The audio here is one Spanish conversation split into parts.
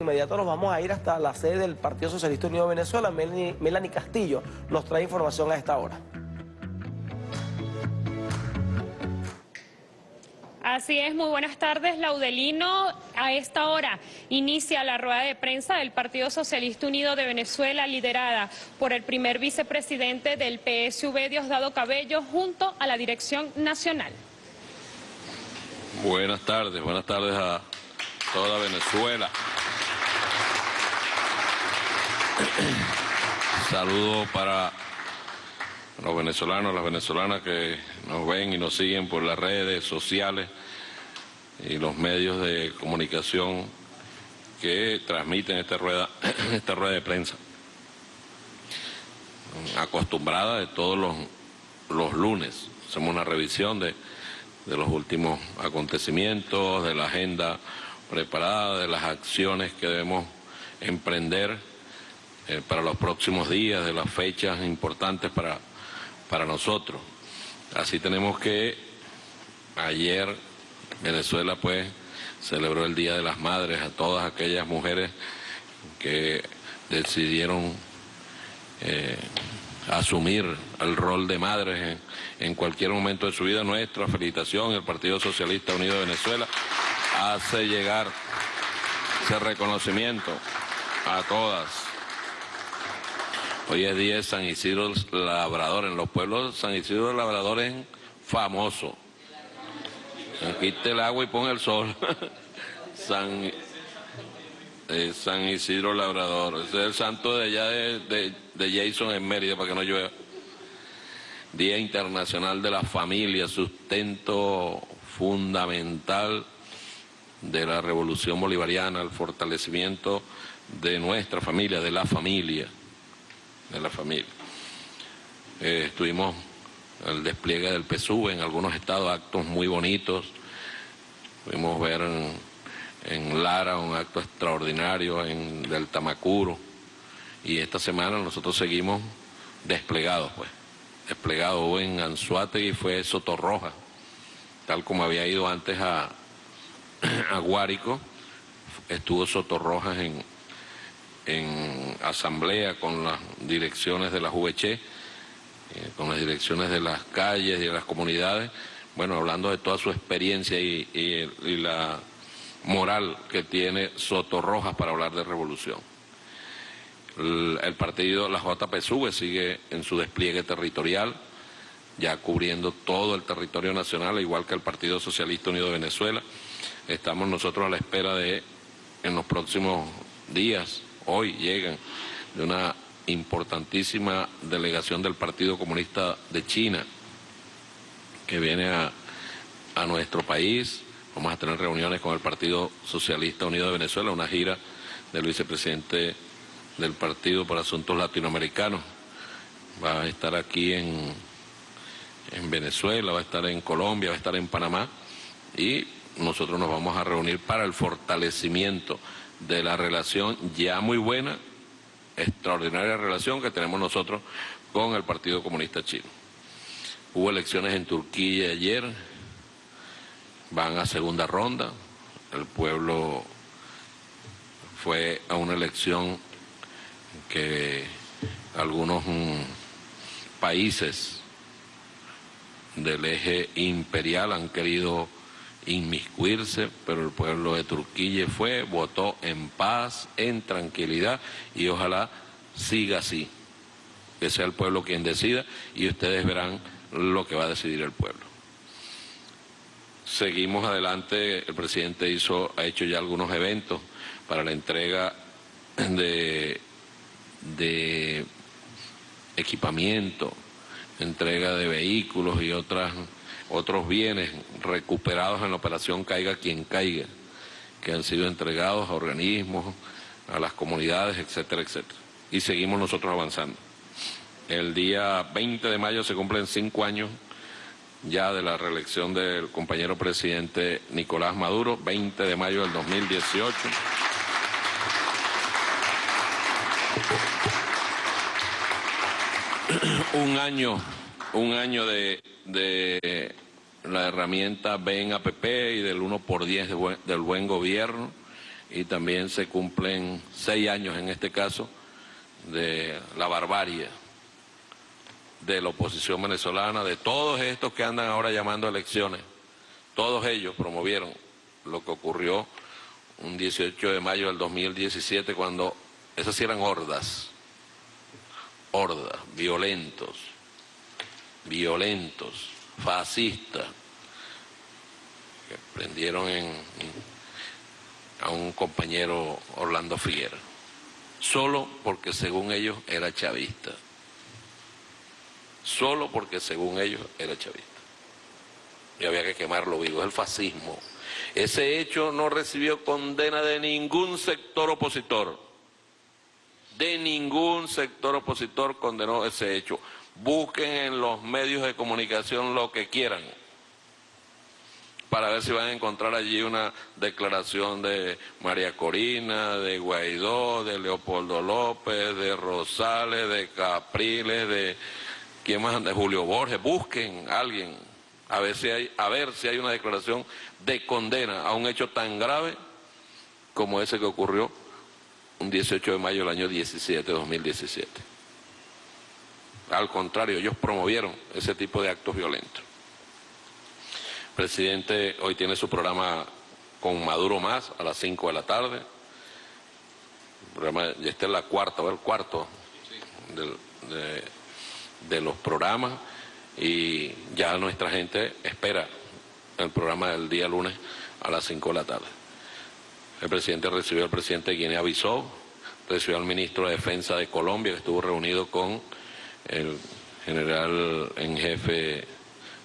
inmediato nos vamos a ir hasta la sede del Partido Socialista Unido de Venezuela. Melanie, Melanie Castillo nos trae información a esta hora. Así es, muy buenas tardes, Laudelino. A esta hora inicia la rueda de prensa del Partido Socialista Unido de Venezuela, liderada por el primer vicepresidente del PSV, Diosdado Cabello, junto a la dirección nacional. Buenas tardes, buenas tardes a toda Venezuela. Saludo para los venezolanos, las venezolanas que nos ven y nos siguen por las redes sociales y los medios de comunicación que transmiten esta rueda, esta rueda de prensa. Acostumbrada de todos los, lunes. Hacemos una revisión de los últimos acontecimientos, de la agenda preparada, de las acciones que debemos emprender eh, para los próximos días, de las fechas importantes para, para nosotros. Así tenemos que ayer Venezuela pues celebró el Día de las Madres a todas aquellas mujeres que decidieron eh, asumir el rol de madres en, en, cualquier momento de su vida. Nuestra felicitación, el Partido Socialista Unido de Venezuela hace llegar ese reconocimiento a todas Hoy es día de San Isidro Labrador. En los pueblos San Isidro Labrador es famoso. Quite el agua y pon el sol. San, eh, San Isidro Labrador. Ese es el santo de allá de, de Jason en Mérida para que no llueva. Día Internacional de la Familia, sustento fundamental de la revolución bolivariana, el fortalecimiento de nuestra familia, de la familia de la familia. Eh, estuvimos el despliegue del PSU en algunos estados, actos muy bonitos. Pudimos ver en, Lara un acto extraordinario, en del Tamacuro. Y esta semana nosotros seguimos desplegados, pues. Desplegado en Anzuategui fue Sotorroja, tal como había ido antes a, a Guárico, estuvo Sotorrojas en, en asamblea con las direcciones de la VC, eh, con las direcciones de las calles y de las comunidades, bueno, hablando de toda su experiencia y, la moral que tiene Soto Rojas para hablar de revolución. El, partido, la JPSUV sigue en su despliegue territorial, ya cubriendo todo el territorio nacional, igual que el Partido Socialista Unido de Venezuela. Estamos nosotros a la espera de, en los próximos días, hoy llegan de una importantísima delegación del Partido Comunista de China que viene a, a nuestro país. Vamos a tener reuniones con el Partido Socialista Unido de Venezuela, una gira del vicepresidente del Partido por Asuntos Latinoamericanos. Va a estar aquí en, en Venezuela, va a estar en Colombia, va a estar en Panamá y nosotros nos vamos a reunir para el fortalecimiento de la relación ya muy buena, extraordinaria relación que tenemos nosotros con el Partido Comunista Chino. Hubo elecciones en Turquía ayer, van a segunda ronda, el pueblo fue a una elección que algunos mm, países del eje imperial han querido inmiscuirse, pero el pueblo de Turquía fue, votó en paz, en tranquilidad y ojalá siga así, que sea el pueblo quien decida y ustedes verán lo que va a decidir el pueblo. Seguimos adelante, el presidente hizo, ha hecho ya algunos eventos para la entrega de, de equipamiento, entrega de vehículos y otras otros bienes recuperados en la operación Caiga quien caiga, que han sido entregados a organismos, a las comunidades, etcétera, etcétera. Y seguimos nosotros avanzando. El día 20 de mayo se cumplen cinco años ya de la reelección del compañero presidente Nicolás Maduro, 20 de mayo del 2018. un año, un año de de la herramienta BEN APP y del 1 por 10 del buen gobierno y también se cumplen seis años en este caso de la barbarie de la oposición venezolana, de todos estos que andan ahora llamando a elecciones. Todos ellos promovieron lo que ocurrió un 18 de mayo del 2017 cuando esas eran hordas, hordas, violentos, violentos, fascistas, que prendieron en, a un compañero Orlando Figuera, solo porque según ellos era chavista, solo porque según ellos era chavista. Y había que quemarlo vivo, es el fascismo. Ese hecho no recibió condena de ningún sector opositor, de ningún sector opositor condenó ese hecho. Busquen en los medios de comunicación lo que quieran para ver si van a encontrar allí una declaración de María Corina, de Guaidó, de Leopoldo López, de Rosales, de Capriles, de quién más, de Julio Borges. Busquen a alguien a ver si hay, a ver si hay una declaración de condena a un hecho tan grave como ese que ocurrió un 18 de mayo del año 17, 2017. Al contrario, ellos promovieron ese tipo de actos violentos. El presidente hoy tiene su programa con Maduro más a las 5 de la tarde. Ya está en la cuarta, o el cuarto de, de los programas y ya nuestra gente espera el programa del día lunes a las 5 de la tarde. El presidente recibió al presidente de Guinea-Bissau, recibió al ministro de Defensa de Colombia, que estuvo reunido con el general en jefe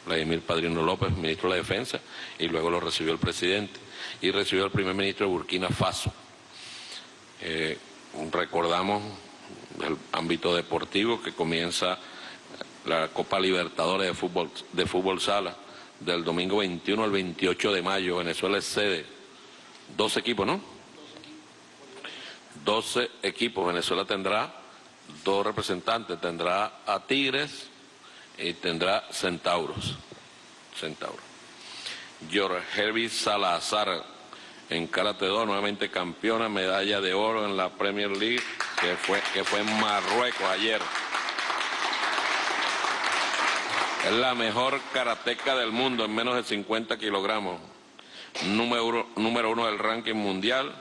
Vladimir Padrino López, ministro de la Defensa, y luego lo recibió el presidente, y recibió al primer ministro de Burkina Faso. Eh, recordamos el ámbito deportivo que comienza la Copa Libertadores de Fútbol, de fútbol Sala, del domingo 21 al 28 de mayo. Venezuela es sede. 12 equipos, ¿no? 12 equipos. Venezuela tendrá dos representantes. Tendrá a Tigres y tendrá Centauros. Centauros. George Herbie Salazar en Karate 2, nuevamente campeona, medalla de oro en la Premier League, que fue, que fue en Marruecos ayer. Es la mejor karateca del mundo en menos de 50 kilogramos. Número, número uno del ranking mundial,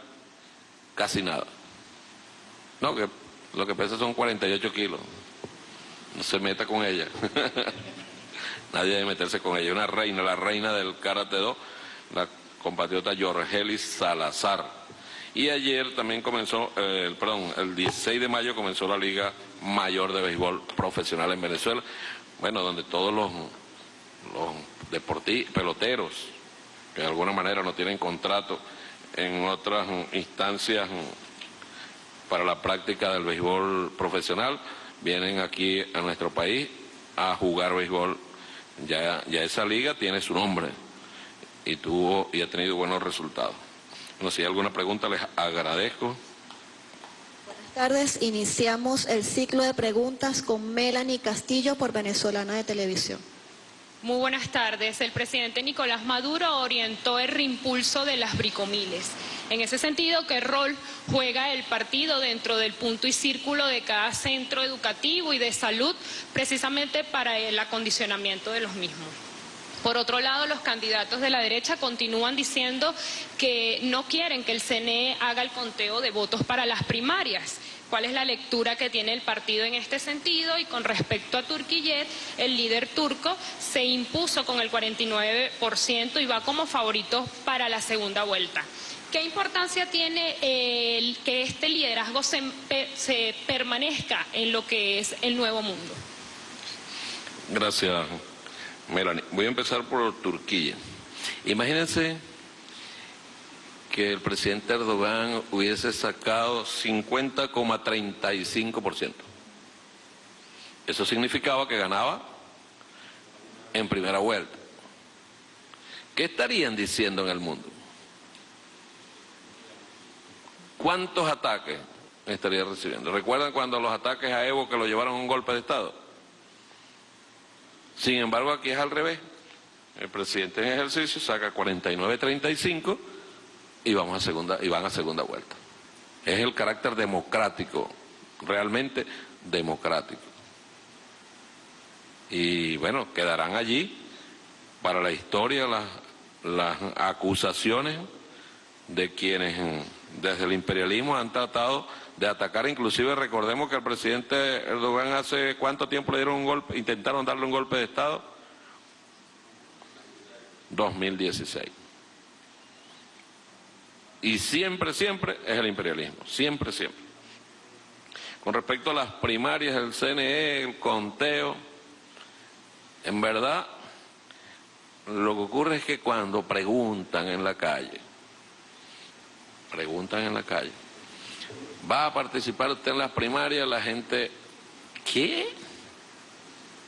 casi nada. No, que lo que pesa son 48 kilos. No se meta con ella. Nadie debe meterse con ella. Una reina, la reina del Karate 2, la compatriota Yorgelis Salazar. Y ayer también comenzó, eh, perdón, el 16 de mayo comenzó la Liga Mayor de Béisbol Profesional en Venezuela bueno, donde todos los, los peloteros, que de alguna manera no tienen contrato en otras instancias para la práctica del béisbol profesional, vienen aquí a nuestro país a jugar béisbol. Ya, ya esa liga tiene su nombre y tuvo y ha tenido buenos resultados. Si hay alguna pregunta les agradezco tardes. Iniciamos el ciclo de preguntas con Melanie Castillo por Venezolana de Televisión. Muy buenas tardes. El presidente Nicolás Maduro orientó el reimpulso de las bricomiles. En ese sentido, ¿qué rol juega el partido dentro del punto y círculo de cada centro educativo y de salud precisamente para el acondicionamiento de los mismos? Por otro lado, los candidatos de la derecha continúan diciendo que no quieren que el CNE haga el conteo de votos para las primarias. ¿Cuál es la lectura que tiene el partido en este sentido? Y con respecto a Turquillet, el líder turco se impuso con el 49% y va como favorito para la segunda vuelta. ¿Qué importancia tiene el que este liderazgo se, se permanezca en lo que es el nuevo mundo? Gracias. Melanie, voy a empezar por Turquía. Imagínense que el presidente Erdogan hubiese sacado 50,35%. Eso significaba que ganaba en primera vuelta. ¿Qué estarían diciendo en el mundo? ¿Cuántos ataques estaría recibiendo? ¿Recuerdan cuando los ataques a Evo que lo llevaron a un golpe de Estado? Sin embargo, aquí es al revés. El presidente en ejercicio saca 49.35 y, vamos a segunda, y van a segunda vuelta. Es el carácter democrático, realmente democrático. Y bueno, quedarán allí para la historia las, las acusaciones de quienes desde el imperialismo han tratado de atacar, inclusive recordemos que el presidente Erdogan hace cuánto tiempo le dieron un golpe, intentaron darle un golpe de Estado, 2016. Y siempre, siempre es el imperialismo, siempre, siempre. Con respecto a las primarias, el CNE, el conteo, en verdad, lo que ocurre es que cuando preguntan en la calle, preguntan en la calle, ¿va a participar usted en las primarias? La gente, ¿qué?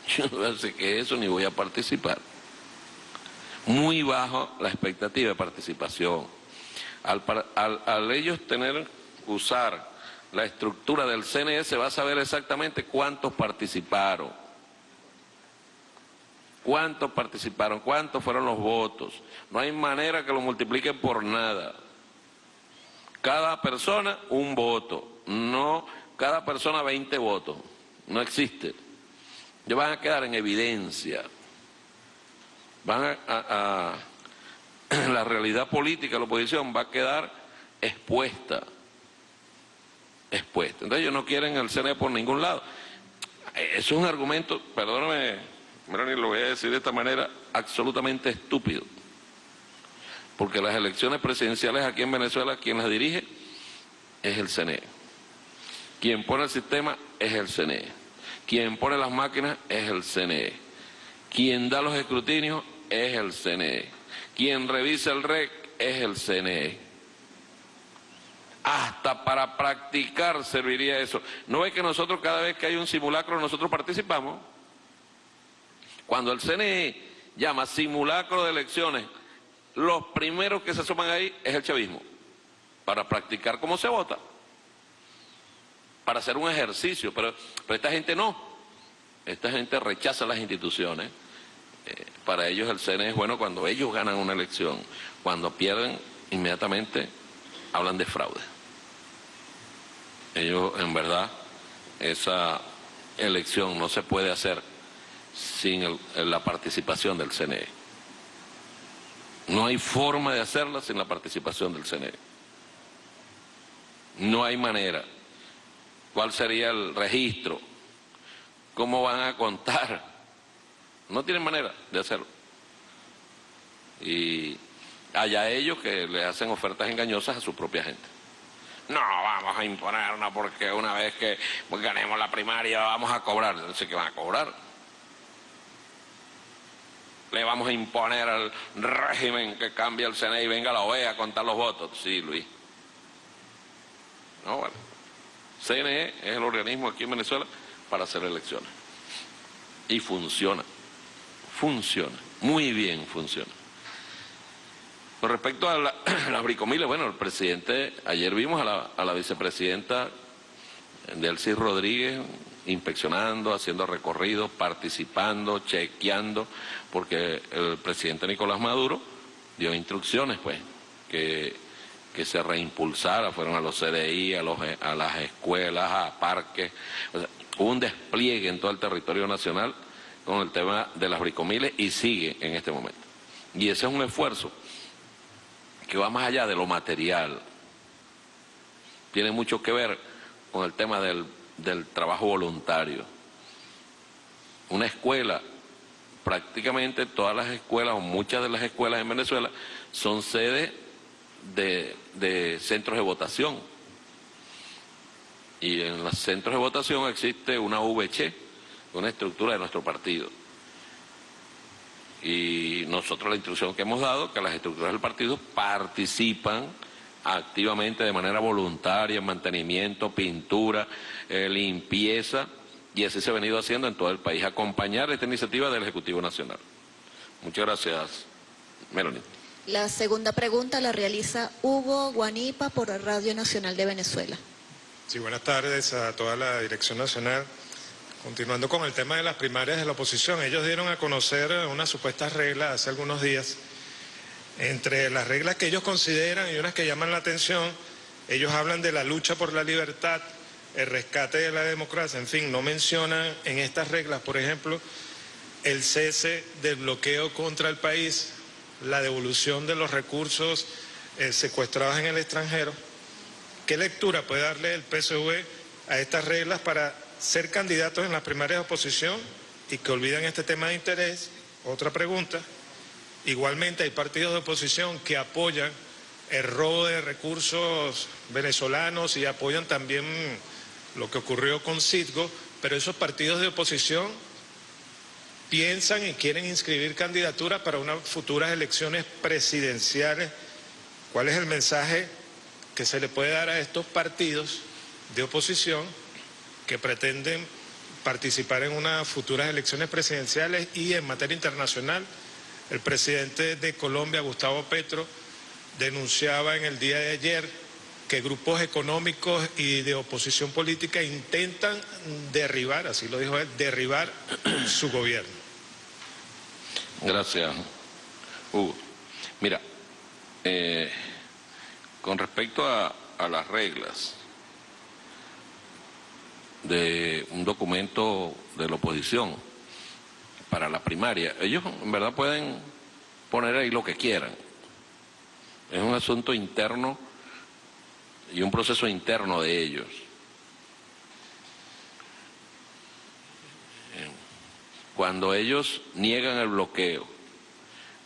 Yo no sé qué es eso, ni voy a participar. Muy bajo la expectativa de participación. Al, ellos tener, usar la estructura del CNE, se va a saber exactamente cuántos participaron. ¿Cuántos participaron? ¿Cuántos fueron los votos? No hay manera que lo multipliquen por nada. Cada persona un voto, no cada persona 20 votos. No existe. Ya van a quedar en evidencia. Van a, la realidad política de la oposición va a quedar expuesta. Expuesta. Entonces ellos no quieren el CNE por ningún lado. Eso es un argumento, perdóname, ni lo voy a decir de esta manera, absolutamente estúpido porque las elecciones presidenciales aquí en Venezuela, quien las dirige es el CNE. Quien pone el sistema es el CNE. Quien pone las máquinas es el CNE. Quien da los escrutinios es el CNE. Quien revisa el REC es el CNE. Hasta para practicar serviría eso. ¿No es que nosotros cada vez que hay un simulacro nosotros participamos? Cuando el CNE llama simulacro de elecciones los primeros que se suman ahí es el chavismo, para practicar cómo se vota, para hacer un ejercicio, pero, esta gente no, esta gente rechaza las instituciones, para ellos el CNE es bueno cuando ellos ganan una elección, cuando pierden inmediatamente hablan de fraude. Ellos en verdad esa elección no se puede hacer sin la participación del CNE. No hay forma de hacerla sin la participación del CNE. No hay manera. ¿Cuál sería el registro? ¿Cómo van a contar? No tienen manera de hacerlo. Y allá ellos que le hacen ofertas engañosas a su propia gente. No, vamos a imponer una porque una vez que ganemos la primaria vamos a cobrar. Sé qué van a cobrar le vamos a imponer al régimen que cambie el CNE y venga la OEA a contar los votos. Sí, Luis. No, bueno. CNE es el organismo aquí en Venezuela para hacer elecciones. Y funciona. Funciona. Muy bien funciona. Con respecto a, las bricomiles, bueno, el presidente, ayer vimos a la, a la vicepresidenta Delcy Rodríguez, inspeccionando, haciendo recorridos, participando, chequeando, porque el presidente Nicolás Maduro dio instrucciones, pues, que, que se reimpulsara, fueron a los CDI, a, los, a las escuelas, a parques, hubo un despliegue en todo el territorio nacional con el tema de las bricomiles y sigue en este momento. Y ese es un esfuerzo que va más allá de lo material, tiene mucho que ver con el tema del del trabajo voluntario. Una escuela, prácticamente todas las escuelas o muchas de las escuelas en Venezuela son sede de, centros de votación. Y en los centros de votación existe una VC, una estructura de nuestro partido. Y nosotros la instrucción que hemos dado, que las estructuras del partido participan activamente de manera voluntaria, mantenimiento, pintura, eh, limpieza, y así se ha venido haciendo en todo el país, acompañar esta iniciativa del Ejecutivo Nacional. Muchas gracias, Melanie. La segunda pregunta la realiza Hugo Guanipa por Radio Nacional de Venezuela. Sí, buenas tardes a toda la Dirección Nacional. Continuando con el tema de las primarias de la oposición, ellos dieron a conocer unas supuestas reglas hace algunos días Entre las reglas que ellos consideran y unas que llaman la atención, ellos hablan de la lucha por la libertad, el rescate de la democracia, en fin, no mencionan en estas reglas, por ejemplo, el cese del bloqueo contra el país, la devolución de los recursos eh, secuestrados en el extranjero. ¿Qué lectura puede darle el PSV a estas reglas para ser candidatos en las primarias de oposición y que olvidan este tema de interés? Otra pregunta. Igualmente hay partidos de oposición que apoyan el robo de recursos venezolanos y apoyan también lo que ocurrió con Citgo, pero esos partidos de oposición piensan y quieren inscribir candidaturas para unas futuras elecciones presidenciales. ¿Cuál es el mensaje que se le puede dar a estos partidos de oposición que pretenden participar en unas futuras elecciones presidenciales y en materia internacional? El presidente de Colombia, Gustavo Petro, denunciaba en el día de ayer que grupos económicos y de oposición política intentan derribar, así lo dijo él, derribar su gobierno. Gracias, Hugo. Mira, eh, con respecto a, a las reglas de un documento de la oposición para la primaria, ellos en verdad pueden poner ahí lo que quieran. Es un asunto interno y un proceso interno de ellos. Cuando ellos niegan el bloqueo,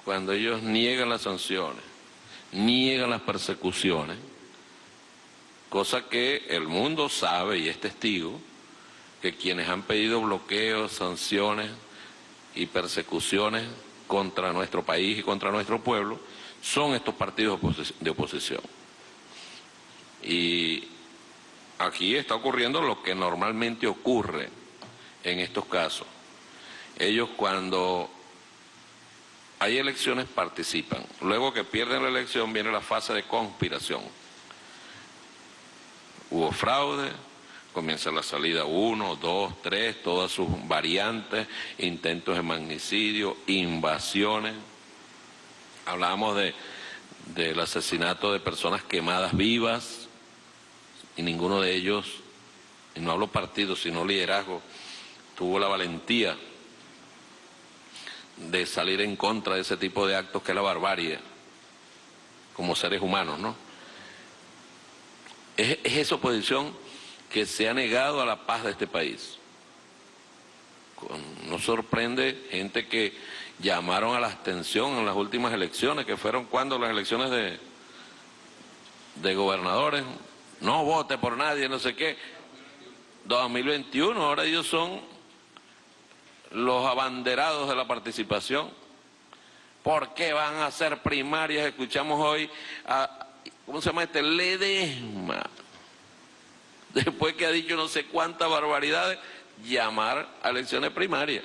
cuando ellos niegan las sanciones, niegan las persecuciones, cosa que el mundo sabe y es testigo, que quienes han pedido bloqueos, sanciones y persecuciones contra nuestro país y contra nuestro pueblo son estos partidos de oposición. Y aquí está ocurriendo lo que normalmente ocurre en estos casos. Ellos cuando hay elecciones participan. Luego que pierden la elección viene la fase de conspiración. Hubo fraude, comienza la salida uno, dos, tres, todas sus variantes, intentos de magnicidio, invasiones. Hablábamos de, del asesinato de personas quemadas vivas, y ninguno de ellos, y no hablo partido, sino liderazgo, tuvo la valentía de salir en contra de ese tipo de actos que es la barbarie, como seres humanos, ¿no? Es, es esa oposición que se ha negado a la paz de este país. Nos sorprende gente que llamaron a la abstención en las últimas elecciones, que fueron cuando las elecciones de, de gobernadores, no vote por nadie, no sé qué. 2021, ahora ellos son los abanderados de la participación. ¿Por qué van a hacer primarias? Escuchamos hoy a, ¿cómo se llama este? Ledesma. Después que ha dicho no sé cuántas barbaridades, llamar a elecciones primarias.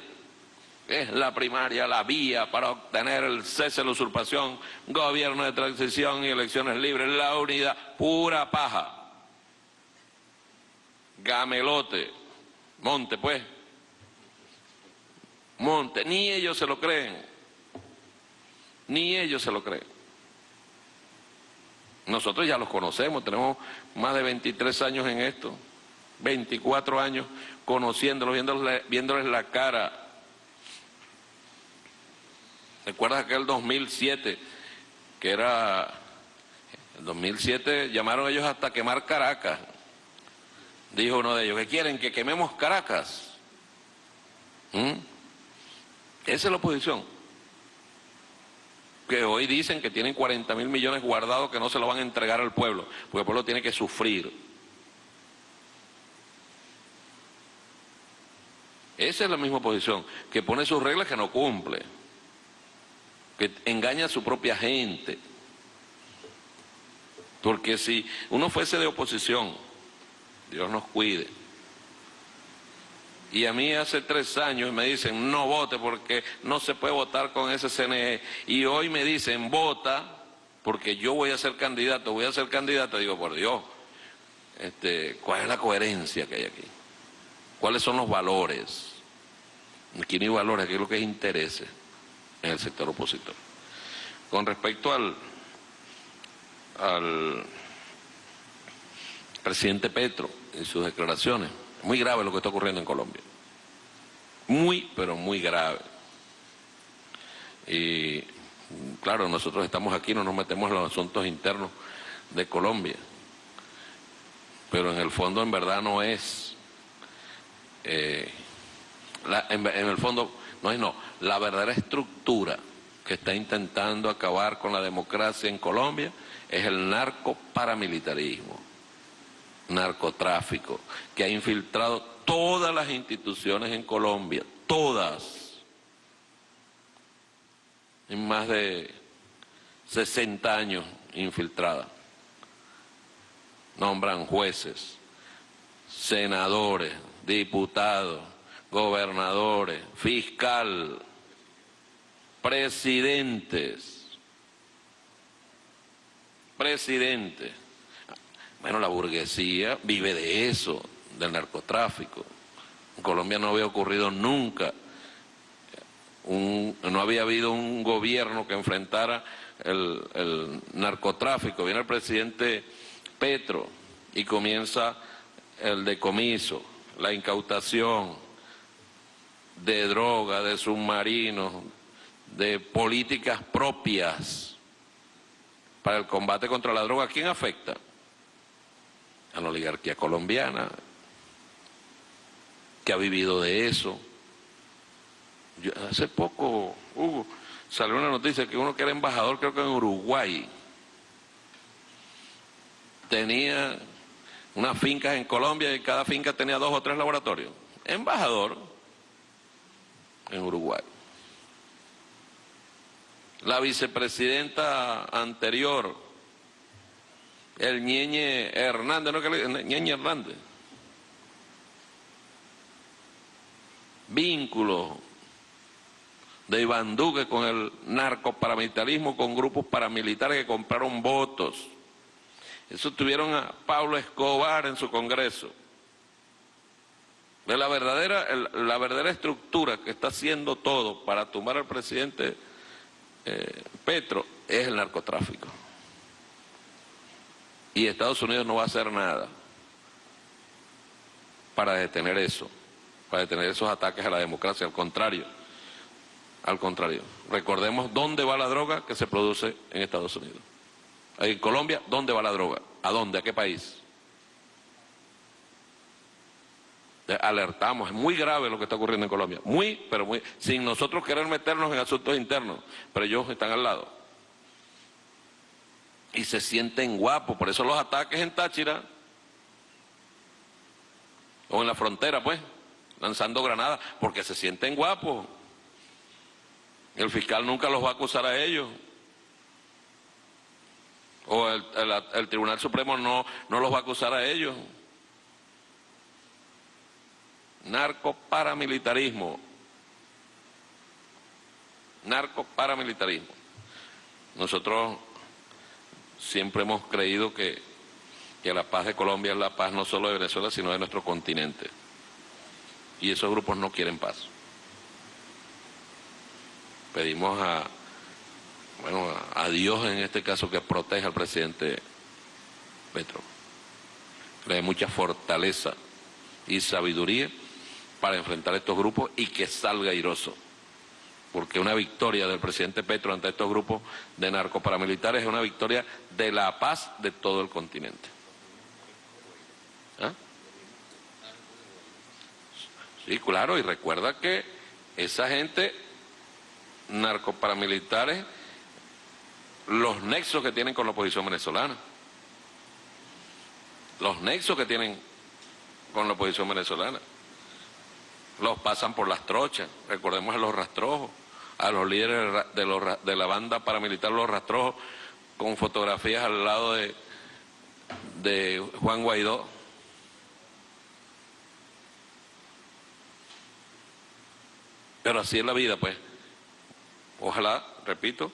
Es la primaria la vía para obtener el cese de la usurpación, gobierno de transición y elecciones libres, la unidad, pura paja gamelote, monte pues, monte, ni ellos se lo creen, ni ellos se lo creen. Nosotros ya los conocemos, tenemos más de 23 años en esto, 24 años conociéndolos, viéndoles, viéndoles la cara. ¿Recuerdas aquel 2007 que era, el 2007 llamaron ellos hasta quemar Caracas, dijo uno de ellos, que quieren que quememos Caracas. ¿Mm? Esa es la oposición. Que hoy dicen que tienen 40 mil millones guardados que no se lo van a entregar al pueblo, porque el pueblo tiene que sufrir. Esa es la misma oposición, que pone sus reglas que no cumple, que engaña a su propia gente. Porque si uno fuese de oposición, Dios nos cuide. Y a mí hace tres años me dicen, no vote porque no se puede votar con ese CNE. Y hoy me dicen, vota porque yo voy a ser candidato, voy a ser candidato. Digo, por Dios, este, ¿cuál es la coherencia que hay aquí? ¿Cuáles son los valores? Aquí no hay valores, aquí lo que es interés en el sector opositor. Con respecto al, al presidente Petro y sus declaraciones, muy grave lo que está ocurriendo en Colombia. Muy, pero muy grave. Y claro, nosotros estamos aquí, no nos metemos en los asuntos internos de Colombia. Pero en el fondo, en verdad, no es... Eh, en, en el fondo, no es no, la verdadera estructura que está intentando acabar con la democracia en Colombia es el narco paramilitarismo, narcotráfico, que ha infiltrado todas las instituciones en Colombia, todas, en más de 60 años infiltrada. Nombran jueces, senadores, diputados, gobernadores, fiscal, presidentes, presidentes. Bueno, la burguesía vive de eso, del narcotráfico. En Colombia no había ocurrido nunca, no había habido un gobierno que enfrentara el, narcotráfico. Viene el presidente Petro y comienza el decomiso, la incautación de droga, de submarinos, de políticas propias para el combate contra la droga, ¿a quién afecta? A la oligarquía colombiana, que ha vivido de eso. hace poco, Hugo, salió una noticia que uno que era embajador, creo que en Uruguay, tenía unas fincas en Colombia y cada finca tenía dos o tres laboratorios. Embajador en Uruguay. La vicepresidenta anterior, el Ñeñe Hernández, ¿no Ñeñe Hernández? Vínculo de Iván Duque con el narcoparamilitarismo, con grupos paramilitares que compraron votos. Eso tuvieron a Pablo Escobar en su congreso. De la verdadera, la verdadera estructura que está haciendo todo para tumbar al presidente eh, Petro es el narcotráfico. Y Estados Unidos no va a hacer nada para detener eso, para detener esos ataques a la democracia, al contrario, al contrario. Recordemos dónde va la droga que se produce en Estados Unidos. En Colombia, ¿dónde va la droga? ¿A dónde? ¿A qué país? alertamos, es muy grave lo que está ocurriendo en Colombia, muy, pero muy, sin nosotros querer meternos en asuntos internos, pero ellos están al lado. Y se sienten guapos, por eso los ataques en Táchira, o en la frontera, pues, lanzando granadas, porque se sienten guapos. El fiscal nunca los va a acusar a ellos. O el, el Tribunal Supremo no, no los va a acusar a ellos narcoparamilitarismo. Narcoparamilitarismo. Nosotros siempre hemos creído que, que la paz de Colombia es la paz no solo de Venezuela, sino de nuestro continente. Y esos grupos no quieren paz. Pedimos a, bueno, a Dios en este caso que proteja al presidente Petro. Le dé mucha fortaleza y sabiduría para enfrentar estos grupos y que salga airoso. Porque una victoria del presidente Petro ante estos grupos de narcoparamilitares es una victoria de la paz de todo el continente. ¿Ah? Sí, claro, y recuerda que esa gente, narcoparamilitares, los nexos que tienen con la oposición venezolana, los nexos que tienen con la oposición venezolana los pasan por las trochas, recordemos a los rastrojos, a los líderes de, los, de la banda paramilitar Los Rastrojos, con fotografías al lado de, de Juan Guaidó. Pero así es la vida, pues. Ojalá, repito,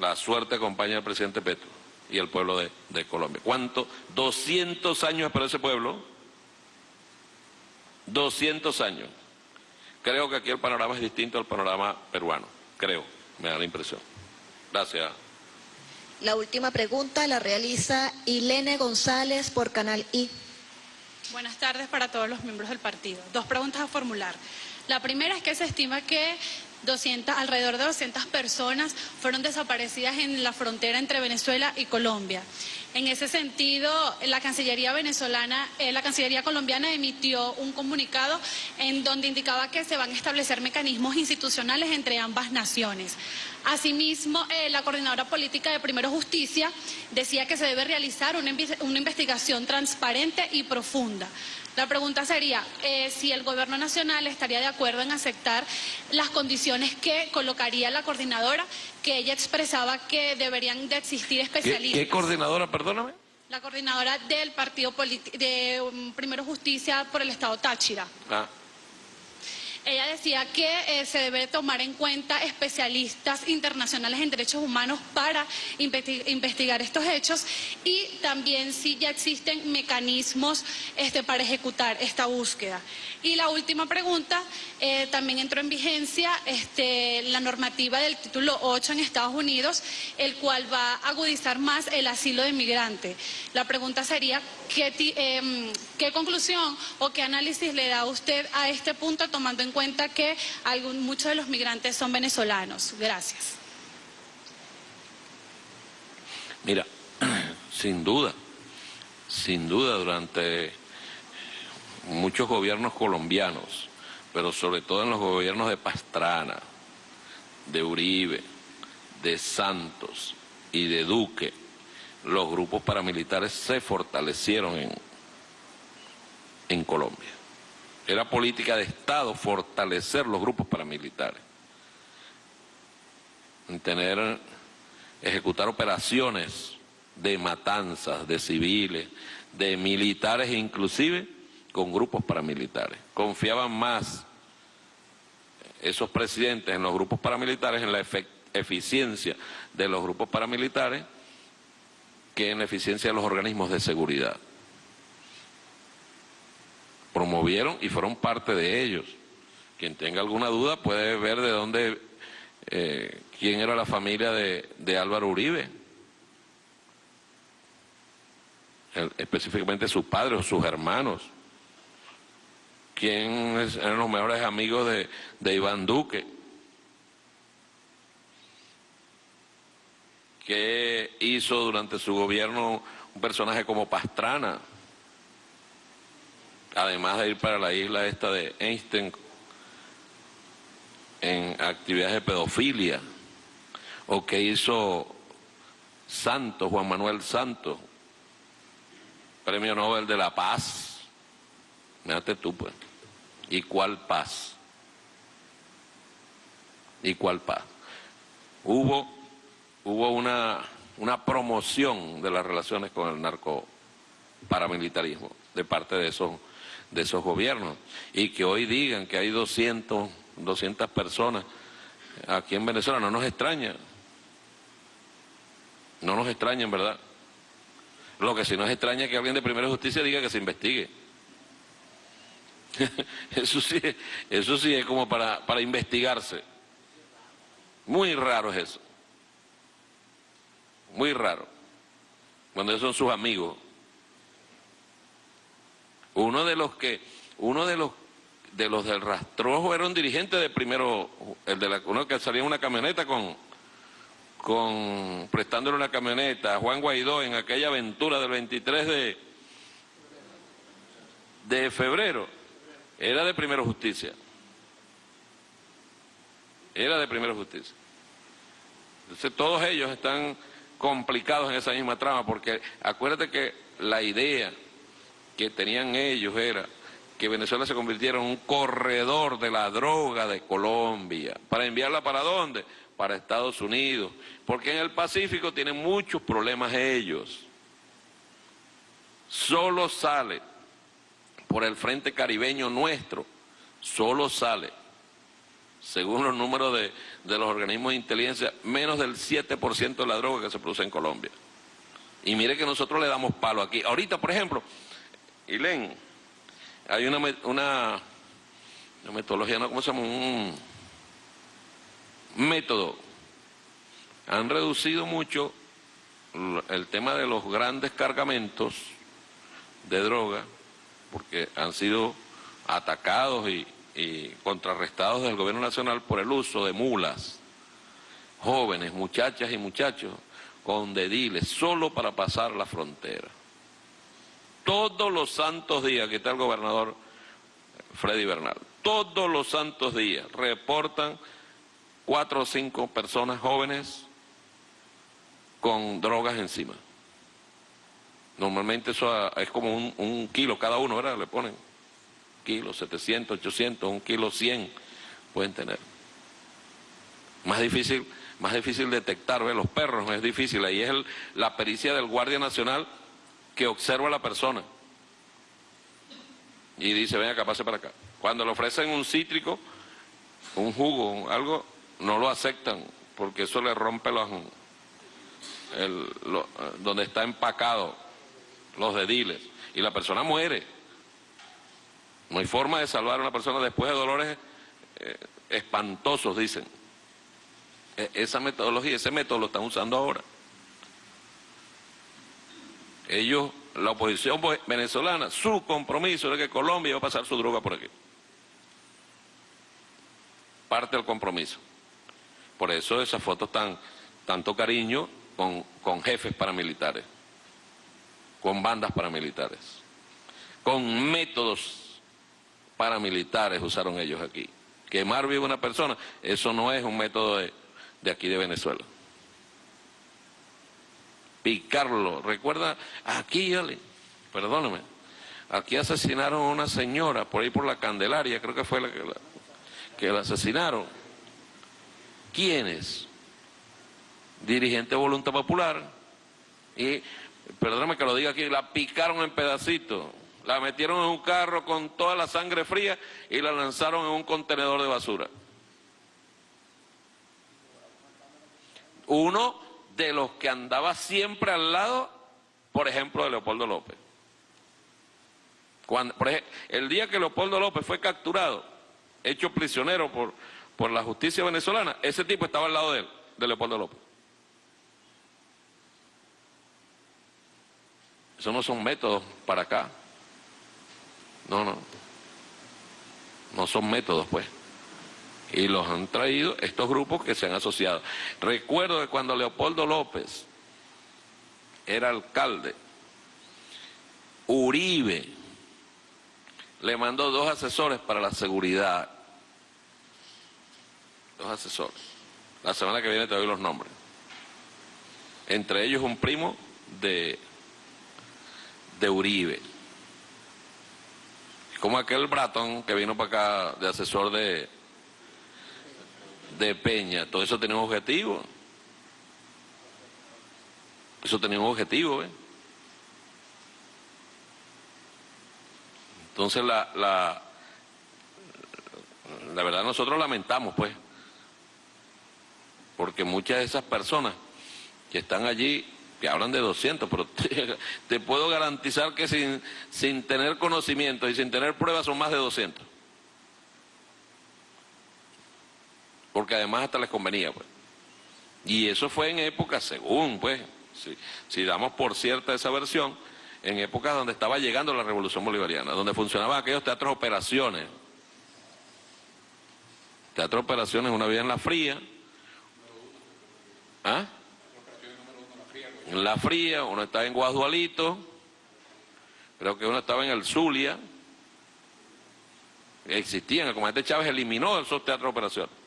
la suerte acompañe al presidente Petro y al pueblo de, de Colombia. ¿Cuánto? 200 años para ese pueblo 200 años. Creo que aquí el panorama es distinto al panorama peruano, creo, me da la impresión. Gracias. La última pregunta la realiza Ilene González por Canal I. Buenas tardes para todos los miembros del partido. Dos preguntas a formular. La primera es que se estima que 200, alrededor de 200 personas fueron desaparecidas en la frontera entre Venezuela y Colombia. En ese sentido, la Cancillería venezolana, eh, la Cancillería colombiana emitió un comunicado en donde indicaba que se van a establecer mecanismos institucionales entre ambas naciones. Asimismo, eh, la coordinadora política de Primero Justicia decía que se debe realizar una, investigación transparente y profunda. La pregunta sería eh, si el gobierno nacional estaría de acuerdo en aceptar las condiciones que colocaría la coordinadora, que ella expresaba que deberían de existir especialistas. ¿Qué, coordinadora, perdóname? La coordinadora del Partido de um, Primero Justicia por el Estado Táchira. Ah. Ella decía que eh, se debe tomar en cuenta especialistas internacionales en derechos humanos para investigar estos hechos y también si ya existen mecanismos este, para ejecutar esta búsqueda. Y la última pregunta, eh, también entró en vigencia este, la normativa del título 8 en Estados Unidos, el cual va a agudizar más el asilo de migrante. La pregunta sería, ¿qué, em, ¿qué conclusión o qué análisis le da usted a este punto tomando en cuenta que muchos de los migrantes son venezolanos. Gracias. Mira, sin duda, sin duda durante muchos gobiernos colombianos, pero sobre todo en los gobiernos de Pastrana, de Uribe, de Santos y de Duque, los grupos paramilitares se fortalecieron en, en Colombia. Era política de Estado fortalecer los grupos paramilitares, en tener, ejecutar operaciones de matanzas de civiles, de militares inclusive con grupos paramilitares. Confiaban más esos presidentes en los grupos paramilitares, en la eficiencia de los grupos paramilitares, que en la eficiencia de los organismos de seguridad promovieron y fueron parte de ellos. Quien tenga alguna duda puede ver de dónde, eh, quién era la familia de, Álvaro Uribe, específicamente su padre o sus hermanos, quién eran los mejores amigos de, de Iván Duque, qué hizo durante su gobierno un personaje como Pastrana, además de ir para la isla esta de Einstein en actividades de pedofilia, o que hizo Santos, Juan Manuel Santos, Premio Nobel de la Paz. Mírate tú, pues. ¿Y cuál paz? ¿Y cuál paz? Hubo, hubo una, una promoción de las relaciones con el narco paramilitarismo de parte de esos de esos gobiernos. Y que hoy digan que hay 200, 200 personas aquí en Venezuela, no nos extraña. No nos extraña, en verdad. Lo que sí nos extraña es que alguien de Primera Justicia diga que se investigue. eso, sí, eso sí es como para, para investigarse. Muy raro es eso. Muy raro. Cuando ellos son sus amigos. Uno de los que, uno de los de los del rastrojo era un dirigente de primero, el de la, uno que salía en una camioneta con, con, prestándole una camioneta a Juan Guaidó en aquella aventura del 23 de, de febrero, era de primero justicia. Era de primero justicia. Entonces todos ellos están complicados en esa misma trama, porque acuérdate que la idea que tenían ellos era que Venezuela se convirtiera en un corredor de la droga de Colombia. ¿Para enviarla para dónde? Para Estados Unidos. Porque en el Pacífico tienen muchos problemas ellos. Solo sale por el frente caribeño nuestro, solo sale, según los números de, de los organismos de inteligencia, menos del 7% de la droga que se produce en Colombia. Y mire que nosotros le damos palo aquí. Ahorita, por ejemplo, y leen, hay una, una, metodología, ¿no? ¿cómo se llama? Un método han reducido mucho el tema de los grandes cargamentos de droga, porque han sido atacados y, contrarrestados del gobierno nacional por el uso de mulas, jóvenes, muchachas y muchachos, con dediles, solo para pasar la frontera. Todos los santos días, que está el gobernador Freddy Bernal, todos los santos días reportan cuatro o cinco personas jóvenes con drogas encima. Normalmente eso es como un, kilo cada uno, ¿verdad? Le ponen kilo, 700, 800, un kilo 100 pueden tener. Más difícil, más difícil detectar, ¿ve? Los perros es difícil, ahí es la pericia del Guardia Nacional que observa a la persona y dice, venga acá, pase para acá. Cuando le ofrecen un cítrico, un jugo, algo, no lo aceptan porque eso le rompe los, el, donde está empacado los dediles y la persona muere. No hay forma de salvar a una persona después de dolores eh, espantosos, dicen. E, esa metodología, ese método lo están usando ahora. Ellos, la oposición venezolana, su compromiso de que Colombia va a pasar su droga por aquí. Parte del compromiso. Por eso esas fotos tan, tanto cariño con, con jefes paramilitares, con bandas paramilitares, con métodos paramilitares usaron ellos aquí. Quemar viva una persona, eso no es un método de, de aquí de Venezuela. Picarlo, recuerda, aquí, perdóname, aquí asesinaron a una señora por ahí por la Candelaria, creo que fue la que la, que la asesinaron. ¿Quiénes? dirigente de Voluntad Popular, y, perdóname que lo diga aquí, la picaron en pedacitos, la metieron en un carro con toda la sangre fría y la lanzaron en un contenedor de basura. Uno de los que andaba siempre al lado, por ejemplo, de Leopoldo López. Cuando, por ejemplo, el día que Leopoldo López fue capturado, hecho prisionero por, por la justicia venezolana, ese tipo estaba al lado de él, de Leopoldo López. Eso no son métodos para acá. No, no. No son métodos, pues. Y los han traído estos grupos que se han asociado. Recuerdo que cuando Leopoldo López era alcalde, Uribe le mandó dos asesores para la seguridad. Dos asesores. La semana que viene te doy los nombres. Entre ellos un primo de de Uribe. Como aquel Bratón que vino para acá de asesor de, de Peña. Todo eso tenía un objetivo. Eso tenía un objetivo. Entonces la, la, la verdad nosotros lamentamos, pues, porque muchas de esas personas que están allí que hablan de 200, pero te, puedo garantizar que sin, sin tener conocimiento y sin tener pruebas son más de 200. Porque además hasta les convenía, pues. Y eso fue en épocas, según, pues, si, damos por cierta esa versión, en épocas donde estaba llegando la revolución bolivariana, donde funcionaban aquellos teatros operaciones. Teatro operaciones, una vida en la fría. ¿Ah? en La Fría, uno estaba en Guadualito, creo que uno estaba en el Zulia, existían, el comandante Chávez eliminó esos teatros de operación.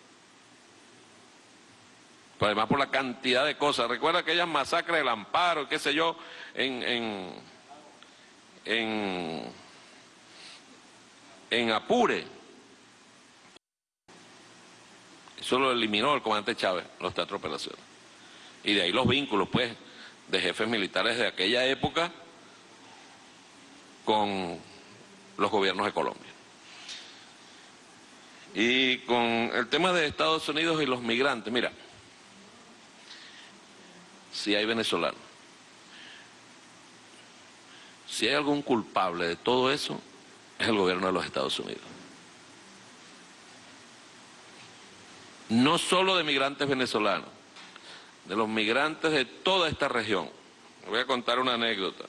Pero además por la cantidad de cosas. Recuerda aquellas masacres del Amparo, qué sé yo, en, en, en, Apure. Eso lo eliminó el comandante Chávez, los teatros de operación. Y de ahí los vínculos, pues, de jefes militares de aquella época con los gobiernos de Colombia. Y con el tema de Estados Unidos y los migrantes, mira, si hay venezolanos, si hay algún culpable de todo eso, es el gobierno de los Estados Unidos. No solo de migrantes venezolanos, de los migrantes de toda esta región. voy a contar una anécdota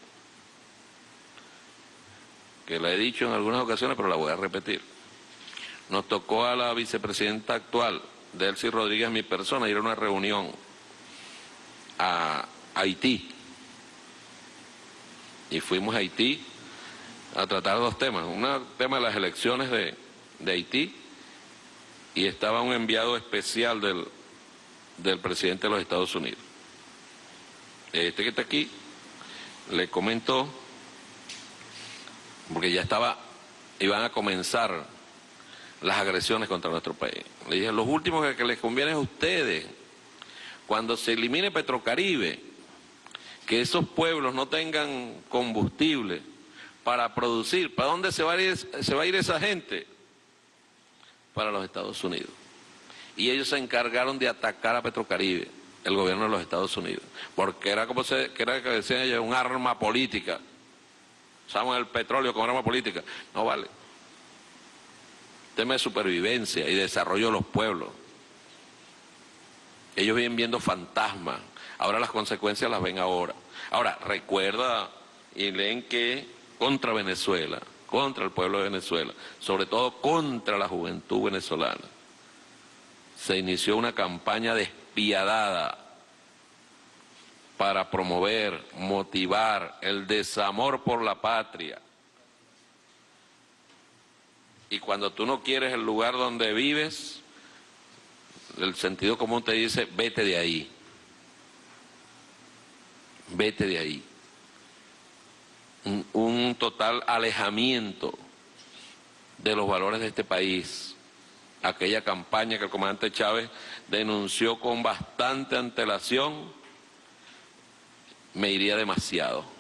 que la he dicho en algunas ocasiones, pero la voy a repetir. Nos tocó a la vicepresidenta actual, Delcy Rodríguez, mi persona, ir a una reunión a Haití. Y fuimos a Haití a tratar dos temas. Un tema de las elecciones de, de Haití y estaba un enviado especial del, del presidente de los Estados Unidos. Este que está aquí le comentó, porque ya estaba, iban a comenzar las agresiones contra nuestro país. Le dije, los últimos que, les conviene a ustedes, cuando se elimine Petrocaribe, que esos pueblos no tengan combustible para producir, ¿para dónde se va a ir, esa gente? Para los Estados Unidos. Y ellos se encargaron de atacar a Petrocaribe, el gobierno de los Estados Unidos, porque era como se, que era que decían ellos, un arma política. Usamos el petróleo como arma política. No vale tema de supervivencia y desarrollo de los pueblos. Ellos vienen viendo fantasmas, ahora las consecuencias las ven ahora. Ahora, recuerda y leen que contra Venezuela, contra el pueblo de Venezuela, sobre todo contra la juventud venezolana, se inició una campaña despiadada para promover, motivar el desamor por la patria, y cuando tú no quieres el lugar donde vives, el sentido común te dice, vete de ahí. Vete de ahí. Un, un total alejamiento de los valores de este país. Aquella campaña que el comandante Chávez denunció con bastante antelación, me iría demasiado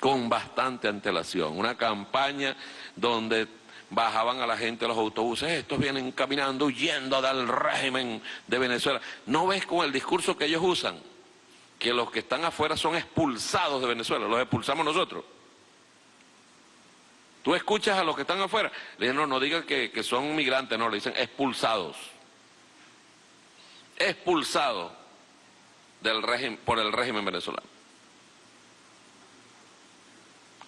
con bastante antelación. Una campaña donde bajaban a la gente de los autobuses, estos vienen caminando, huyendo del régimen de Venezuela. ¿No ves con el discurso que ellos usan? Que los que están afuera son expulsados de Venezuela, los expulsamos nosotros. Tú escuchas a los que están afuera, le dicen, no, digan que, que son migrantes, no, le dicen expulsados. Expulsados del régimen, por el régimen venezolano.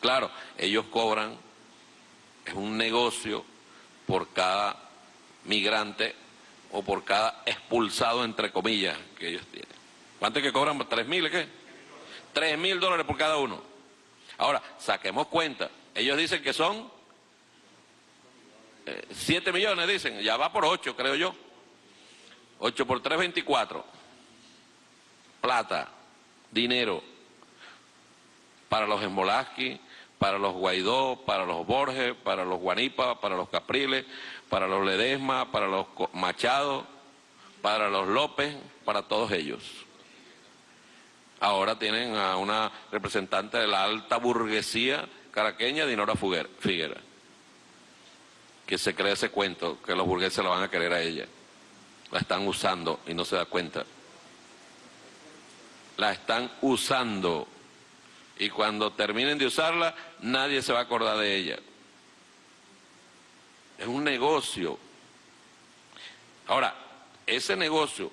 Claro, ellos cobran, es un negocio por cada migrante o por cada expulsado, entre comillas, que ellos tienen. ¿Cuánto es que cobran? ¿Tres mil qué? Tres mil dólares por cada uno. Ahora, saquemos cuenta. Ellos dicen que son eh, siete millones, dicen. Ya va por ocho, creo yo. Ocho por tres, veinticuatro. Plata, dinero, para los Embolaski, para los Guaidó, para los Borges, para los Guanipa, para los Capriles, para los Ledesma, para los Machado, para los López, para todos ellos. Ahora tienen a una representante de la alta burguesía caraqueña, Dinora Figuera, que se cree ese cuento, que los burgueses la van a querer a ella. La están usando y no se da cuenta. La están usando y cuando terminen de usarla, nadie se va a acordar de ella. Es un negocio. Ahora, ese negocio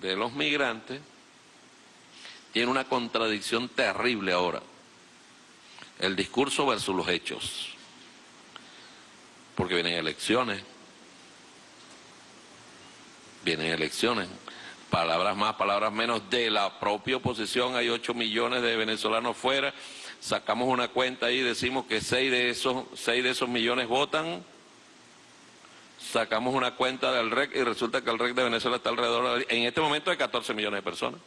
de los migrantes tiene una contradicción terrible ahora. El discurso versus los hechos. Porque vienen elecciones. Vienen elecciones palabras más, palabras menos, de la propia oposición, hay 8 millones de venezolanos fuera, sacamos una cuenta y decimos que 6 de esos, 6 de esos millones votan, sacamos una cuenta del REC y resulta que el REC de Venezuela está alrededor, en este momento de 14 millones de personas.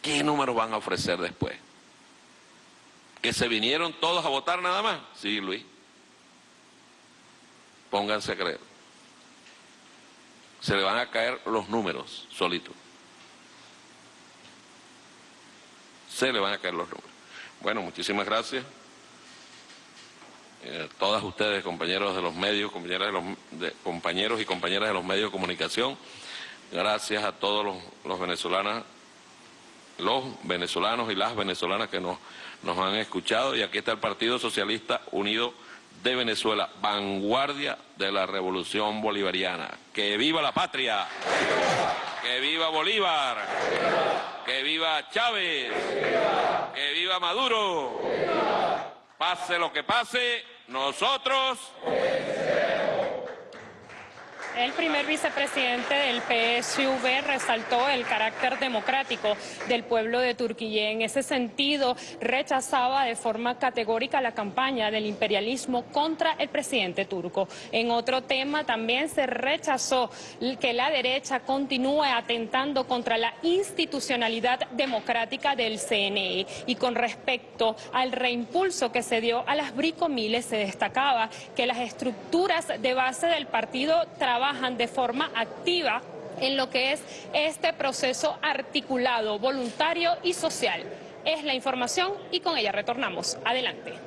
¿Qué números van a ofrecer después? ¿Que se vinieron todos a votar nada más? Sí, Luis. Pónganse a creer se le van a caer los números solitos. Se le van a caer los números. Bueno, muchísimas gracias. Eh, todas ustedes, compañeros de los medios, compañeras de los, compañeros y compañeras de los medios de comunicación, gracias a todos los, los venezolanos, los venezolanos y las venezolanas que nos, nos han escuchado. Y aquí está el Partido Socialista Unido de Venezuela, vanguardia de la revolución bolivariana. ¡Que viva la patria! ¡Que viva Bolívar! ¡Que viva Chávez! ¡Que viva Maduro! Pase lo que pase, nosotros... El primer vicepresidente del PSV resaltó el carácter democrático del pueblo de Turquía. En ese sentido, rechazaba de forma categórica la campaña del imperialismo contra el presidente turco. En otro tema, también se rechazó que la derecha continúe atentando contra la institucionalidad democrática del CNE. Y con respecto al reimpulso que se dio a las bricomiles, se destacaba que las estructuras de base del partido trabajan trabajan de forma activa en lo que es este proceso articulado, voluntario y social. Es la información y con ella retornamos. Adelante.